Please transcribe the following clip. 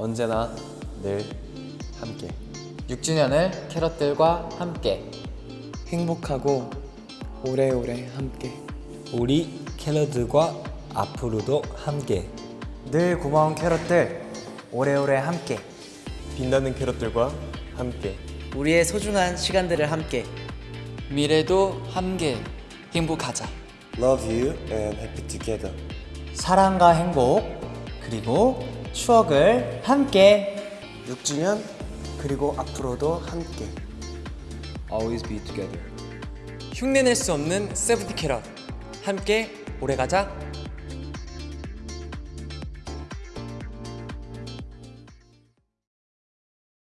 언제나 늘 함께. 6주년을 캐럿들과 함께. 행복하고 오래오래 함께. 우리 캐럿들과 앞으로도 함께. 늘 고마운 캐럿들 오래오래 함께. 빛나는 캐럿들과 함께. 우리의 소중한 시간들을 함께. 미래도 함께 행복하자. Love you and happy together. 사랑과 행복 그리고 추억을 함께 6주년 그리고 앞으로도 함께. Always be together 흉내낼 수 없는 세븐티 캐럿 함께 오래 가자.